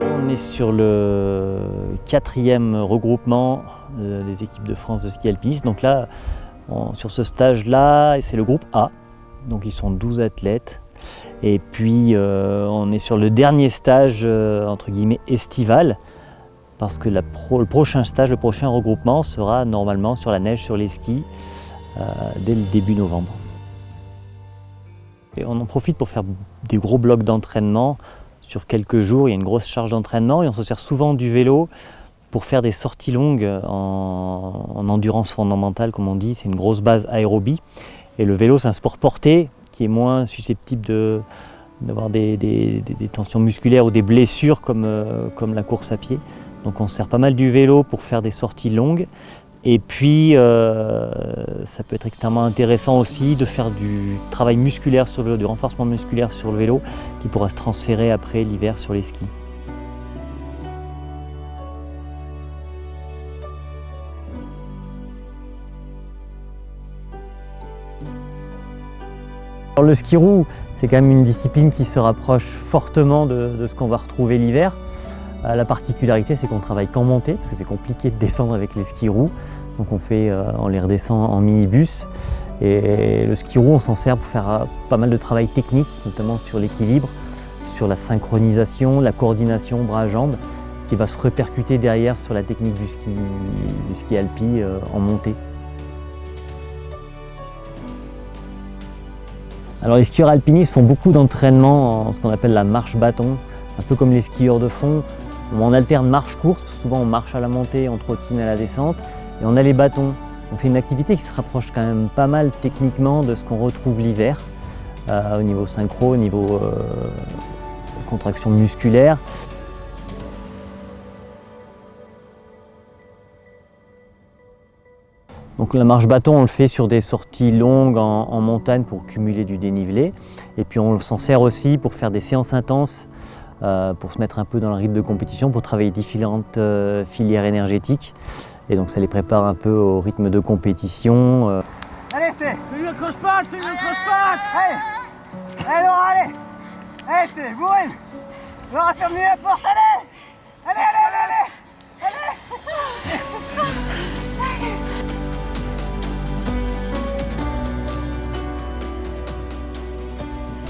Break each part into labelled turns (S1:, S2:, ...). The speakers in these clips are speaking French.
S1: On est sur le quatrième regroupement euh, des équipes de France de ski alpiniste. Donc là, sur ce stage-là, c'est le groupe A. Donc ils sont 12 athlètes. Et puis euh, on est sur le dernier stage, euh, entre guillemets, estival. Parce que le prochain stage, le prochain regroupement sera normalement sur la neige, sur les skis, dès le début novembre. Et on en profite pour faire des gros blocs d'entraînement sur quelques jours, il y a une grosse charge d'entraînement et on se sert souvent du vélo pour faire des sorties longues en, endurance fondamentale, comme on dit. C'est une grosse base aérobie. Et le vélo, c'est un sport porté qui est moins susceptible d'avoir des, tensions musculaires ou des blessures comme, euh, comme la course à pied. Donc on se sert pas mal du vélo pour faire des sorties longues et puis, euh, ça peut être extrêmement intéressant aussi de faire du travail musculaire sur le vélo, du renforcement musculaire sur le vélo qui pourra se transférer après l'hiver sur les skis. Le ski roue, c'est quand même une discipline qui se rapproche fortement de ce qu'on va retrouver l'hiver. Euh, la particularité, c'est qu'on travaille qu'en montée, parce que c'est compliqué de descendre avec les skis roues. Donc on, fait, euh, on les redescend en minibus. Et le ski roue, on s'en sert pour faire euh, pas mal de travail technique, notamment sur l'équilibre, sur la synchronisation, la coordination bras-jambes, qui va se répercuter derrière sur la technique du ski, du ski alpi en montée. Alors les skieurs alpinistes font beaucoup d'entraînement en ce qu'on appelle la marche bâton, un peu comme les skieurs de fond. On alterne marche-course, souvent on marche à la montée, on trottine à la descente, et on a les bâtons. Donc c'est une activité qui se rapproche quand même pas mal techniquement de ce qu'on retrouve l'hiver, euh, au niveau synchro, au niveau euh, contraction musculaire. Donc la marche bâton, on le fait sur des sorties longues en montagne pour cumuler du dénivelé. Et puis on s'en sert aussi pour faire des séances intenses euh, pour se mettre un peu dans le rythme de compétition, pour travailler différentes euh, filières énergétiques. Et donc ça les prépare un peu au rythme de compétition.
S2: Euh. Allez, c'est Fais-lui le croche-patte Fais-lui le croche-patte Allez Allez, Laura, allez Allez, c'est Bourrine Laura, ferme-lui la porte, Allez,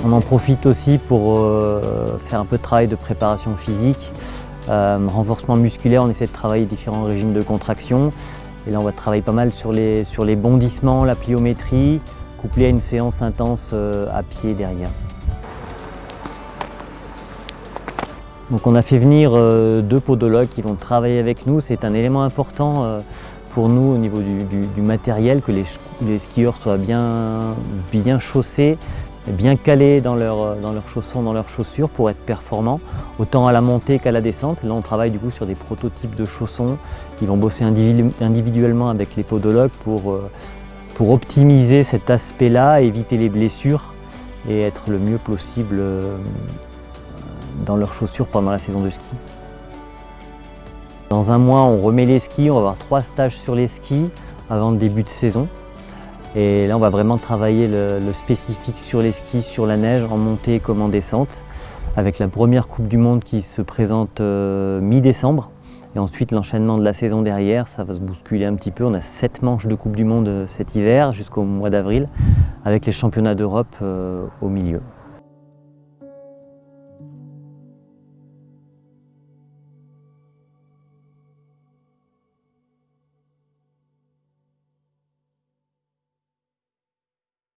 S1: On en profite aussi pour euh, faire un peu de travail de préparation physique, euh, renforcement musculaire, on essaie de travailler différents régimes de contraction. Et là on va travailler pas mal sur les, bondissements, la pliométrie, couplé à une séance intense euh, à pied derrière. Donc on a fait venir deux podologues qui vont travailler avec nous. C'est un élément important pour nous au niveau du, matériel, que les, skieurs soient bien chaussés, bien calés dans, leur, dans leurs chaussons, dans leurs chaussures pour être performants, autant à la montée qu'à la descente. Là, on travaille du coup sur des prototypes de chaussons. Ils vont bosser individuellement avec les podologues pour, euh, pour optimiser cet aspect-là, éviter les blessures et être le mieux possible euh, dans leurs chaussures pendant la saison de ski. Dans un mois, on remet les skis, on va avoir trois stages sur les skis avant le début de saison. Et là, on va vraiment travailler le, spécifique sur les skis, sur la neige, en montée comme en descente, avec la première Coupe du Monde qui se présente euh, mi-décembre. Et ensuite, l'enchaînement de la saison derrière, ça va se bousculer un petit peu. On a sept manches de Coupe du Monde euh, cet hiver jusqu'au mois d'avril, avec les championnats d'Europe euh, au milieu.